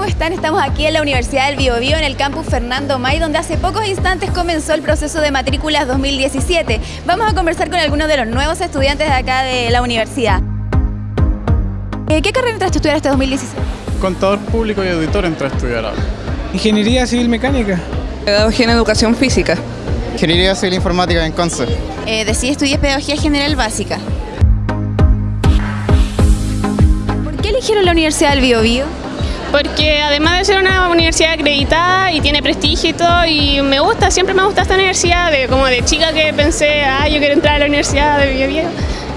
están? Estamos aquí en la Universidad del Biobío, en el campus Fernando May, donde hace pocos instantes comenzó el proceso de matrículas 2017. Vamos a conversar con algunos de los nuevos estudiantes de acá de la universidad. Eh, ¿Qué carrera entraste a estudiar este 2017? Contador público y auditor entré a estudiar ahora. Ingeniería Civil Mecánica. Pedagogía en Educación Física. Ingeniería Civil Informática en Conce. Eh, decidí estudiar Pedagogía General Básica. ¿Por qué eligieron la Universidad del Biobío? Porque además de ser una universidad acreditada y tiene prestigio y todo, y me gusta, siempre me gusta esta universidad, de, como de chica que pensé, ah, yo quiero entrar a la universidad de Biobío,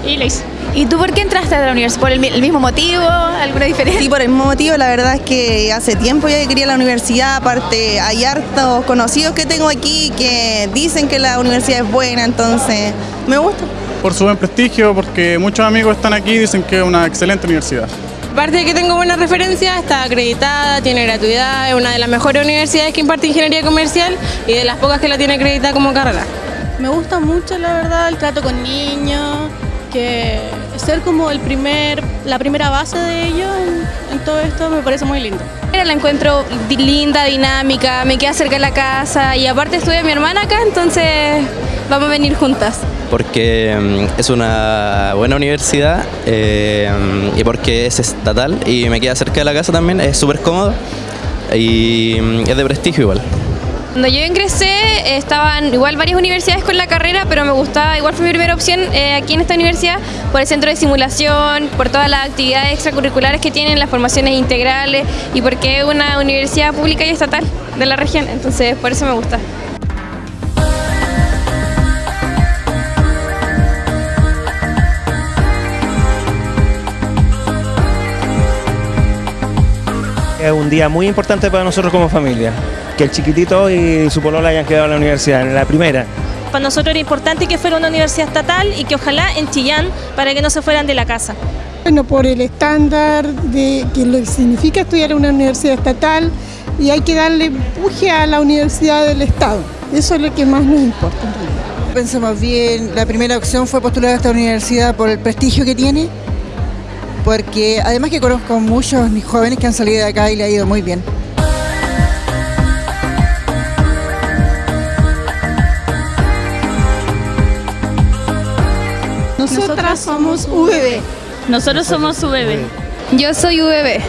y la hice. ¿Y tú por qué entraste a la universidad? ¿Por el, mi- el mismo motivo? ¿Alguna diferencia? Sí, por el mismo motivo, la verdad es que hace tiempo ya que quería la universidad, aparte hay hartos conocidos que tengo aquí que dicen que la universidad es buena, entonces me gusta. Por su buen prestigio, porque muchos amigos están aquí y dicen que es una excelente universidad. Aparte de que tengo buenas referencias, está acreditada, tiene gratuidad, es una de las mejores universidades que imparte ingeniería comercial y de las pocas que la tiene acreditada como carrera. Me gusta mucho, la verdad, el trato con niños, que ser como el primer, la primera base de ellos en, en todo esto me parece muy lindo. La encuentro linda, dinámica, me queda cerca de la casa y aparte estudia mi hermana acá, entonces vamos a venir juntas. Porque mm, es una buena universidad eh, y porque es estatal y me queda cerca de la casa también, es súper cómodo y mm, es de prestigio igual. Cuando yo ingresé estaban igual varias universidades con la carrera, pero me gustaba, igual fue mi primera opción eh, aquí en esta universidad, por el centro de simulación, por todas las actividades extracurriculares que tienen, las formaciones integrales y porque es una universidad pública y estatal de la región, entonces por eso me gusta. Es un día muy importante para nosotros como familia. Que el chiquitito y su polola hayan quedado en la universidad, en la primera. Para nosotros era importante que fuera una universidad estatal y que ojalá en Chillán para que no se fueran de la casa. Bueno, por el estándar de que lo que significa estudiar en una universidad estatal y hay que darle empuje a la universidad del Estado. Eso es lo que más nos importa. en realidad. Pensamos bien, la primera opción fue postular a esta universidad por el prestigio que tiene, porque además que conozco muchos mis jóvenes que han salido de acá y le ha ido muy bien. Nosotras somos VB. Nosotros somos su bebé. Yo soy UBB.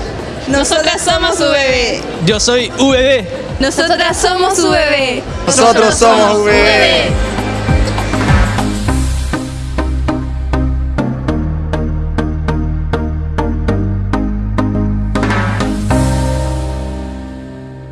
Nosotras somos su bebé. Yo soy VB. Nosotras somos UBB. Nosotros somos VB.